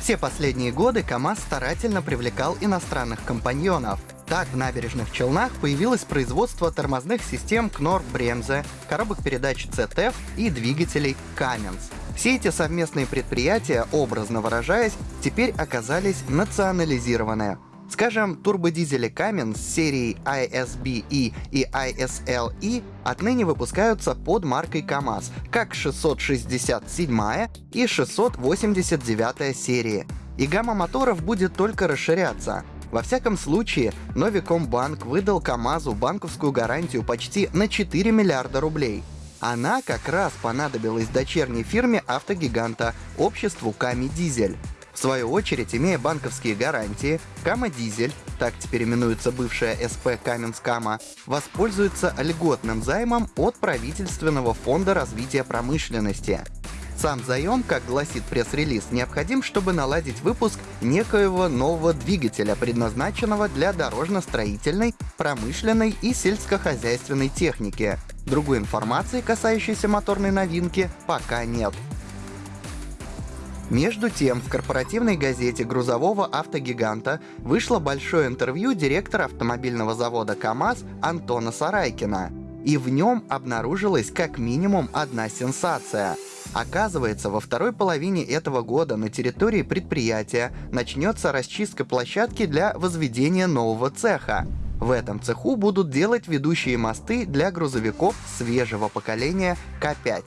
Все последние годы КАМАЗ старательно привлекал иностранных компаньонов. Так, в набережных Челнах появилось производство тормозных систем Knorr Bremse, коробок передач CTF и двигателей Cummins. Все эти совместные предприятия, образно выражаясь, теперь оказались национализированы. Скажем, турбодизели Cummins серии ISBE и ISLE отныне выпускаются под маркой КАМАЗ, как 667 и 689 серии. И гамма моторов будет только расширяться. Во всяком случае, Новикомбанк выдал КАМАЗу банковскую гарантию почти на 4 миллиарда рублей. Она как раз понадобилась дочерней фирме автогиганта, обществу Ками Дизель. В свою очередь, имея банковские гарантии, Кама Дизель, так теперь именуется бывшая СП Каменскама, воспользуется льготным займом от правительственного фонда развития промышленности. Сам заем, как гласит пресс-релиз, необходим, чтобы наладить выпуск некоего нового двигателя, предназначенного для дорожно-строительной, промышленной и сельскохозяйственной техники. Другой информации, касающейся моторной новинки, пока нет. Между тем, в корпоративной газете грузового автогиганта вышло большое интервью директора автомобильного завода КАМАЗ Антона Сарайкина. И в нем обнаружилась как минимум одна сенсация. Оказывается, во второй половине этого года на территории предприятия начнется расчистка площадки для возведения нового цеха. В этом цеху будут делать ведущие мосты для грузовиков свежего поколения К5.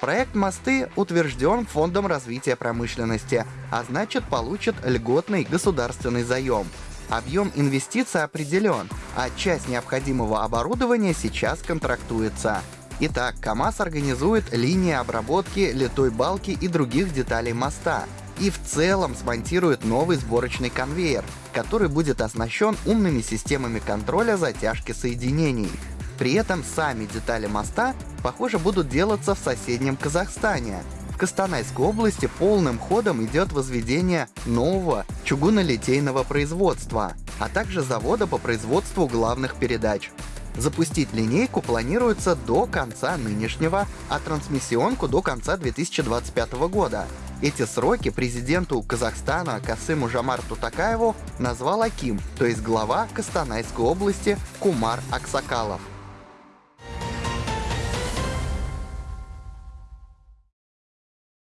Проект «Мосты» утвержден Фондом развития промышленности, а значит получит льготный государственный заем. Объем инвестиций определен, а часть необходимого оборудования сейчас контрактуется. Итак, КАМАЗ организует линии обработки литой балки и других деталей моста. И в целом смонтирует новый сборочный конвейер, который будет оснащен умными системами контроля затяжки соединений. При этом сами детали моста, похоже, будут делаться в соседнем Казахстане. В Костанайской области полным ходом идет возведение нового чугунолитейного производства, а также завода по производству главных передач. Запустить линейку планируется до конца нынешнего, а трансмиссионку до конца 2025 года. Эти сроки президенту Казахстана Касыму Жамарту Такаеву назвал Аким, то есть глава Костанайской области Кумар Аксакалов.